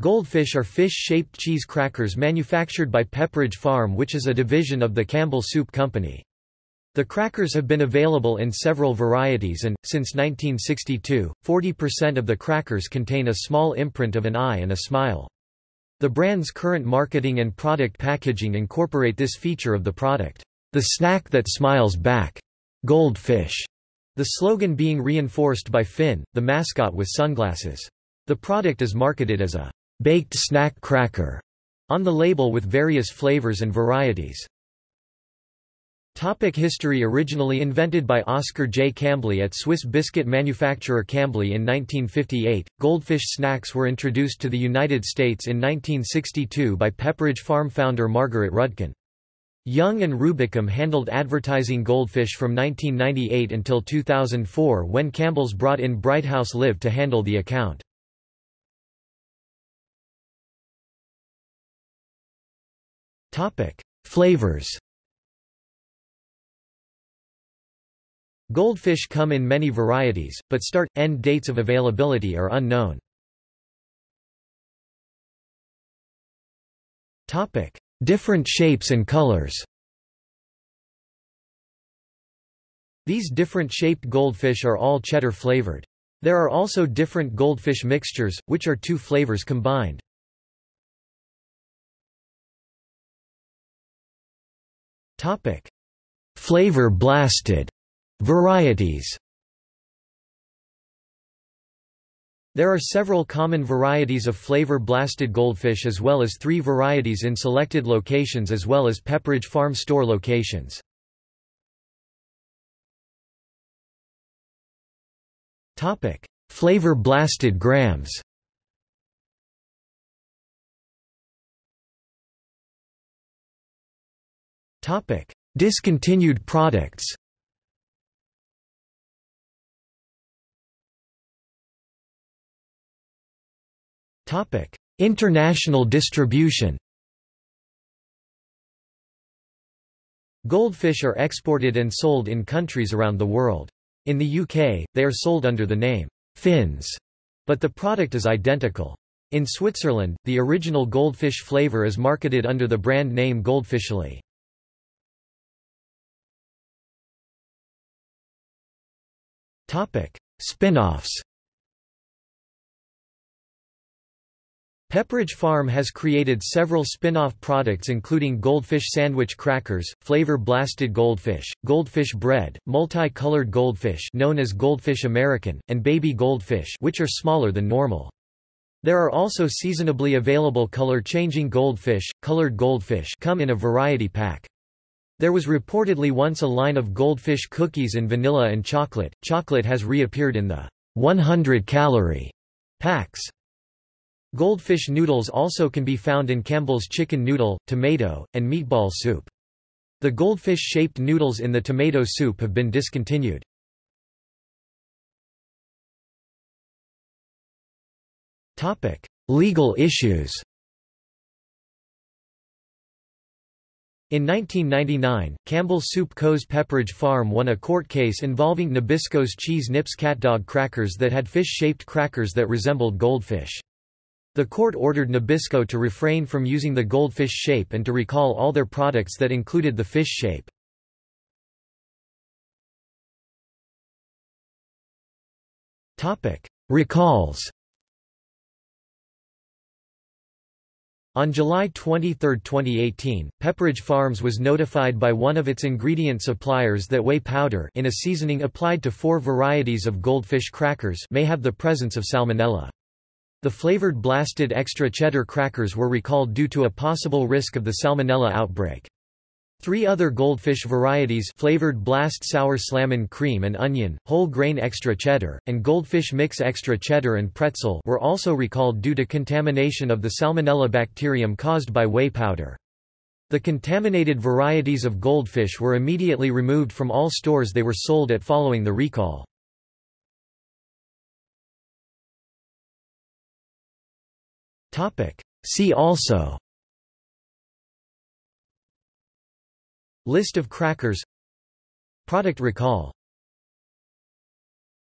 Goldfish are fish-shaped cheese crackers manufactured by Pepperidge Farm which is a division of the Campbell Soup Company. The crackers have been available in several varieties and, since 1962, 40% of the crackers contain a small imprint of an eye and a smile. The brand's current marketing and product packaging incorporate this feature of the product, "...the snack that smiles back. Goldfish." The slogan being reinforced by Finn, the mascot with sunglasses. The product is marketed as a baked snack cracker on the label with various flavors and varieties. Topic history Originally invented by Oscar J. Kambly at Swiss biscuit manufacturer Kambly in 1958, goldfish snacks were introduced to the United States in 1962 by Pepperidge Farm founder Margaret Rudkin. Young and Rubicam handled advertising goldfish from 1998 until 2004 when Campbell's brought in Brighthouse Live to handle the account. Flavors Goldfish come in many varieties, but start-end dates of availability are unknown. Topic: Different shapes and colors These different shaped goldfish are all cheddar flavored. There are also different goldfish mixtures, which are two flavors combined. Flavor blasted. Varieties. There are several common varieties of flavor-blasted goldfish as well as three varieties in selected locations as well as Pepperidge Farm store locations. Flavor-blasted grams Discontinued products. Topic: International distribution. Goldfish are exported and sold in countries around the world. In the UK, they are sold under the name, Fins, but the product is identical. In Switzerland, the original goldfish flavour is marketed under the brand name Goldfischli. Spin-offs Pepperidge Farm has created several spin-off products including goldfish sandwich crackers, flavor blasted goldfish, goldfish bread, multi-colored goldfish known as goldfish American, and baby goldfish which are smaller than normal. There are also seasonably available color-changing goldfish, colored goldfish come in a variety pack. There was reportedly once a line of goldfish cookies in vanilla and chocolate. Chocolate has reappeared in the 100-calorie packs. Goldfish noodles also can be found in Campbell's chicken noodle, tomato, and meatball soup. The goldfish-shaped noodles in the tomato soup have been discontinued. Legal issues In 1999, Campbell Soup Co.'s Pepperidge Farm won a court case involving Nabisco's Cheese Nips catdog crackers that had fish-shaped crackers that resembled goldfish. The court ordered Nabisco to refrain from using the goldfish shape and to recall all their products that included the fish shape. Recalls On July 23, 2018, Pepperidge Farms was notified by one of its ingredient suppliers that whey powder in a seasoning applied to four varieties of goldfish crackers may have the presence of salmonella. The flavored blasted extra cheddar crackers were recalled due to a possible risk of the salmonella outbreak. Three other goldfish varieties flavored blast sour slammin cream and onion, whole grain extra cheddar, and goldfish mix extra cheddar and pretzel were also recalled due to contamination of the salmonella bacterium caused by whey powder. The contaminated varieties of goldfish were immediately removed from all stores they were sold at following the recall. See also List of crackers. Product recall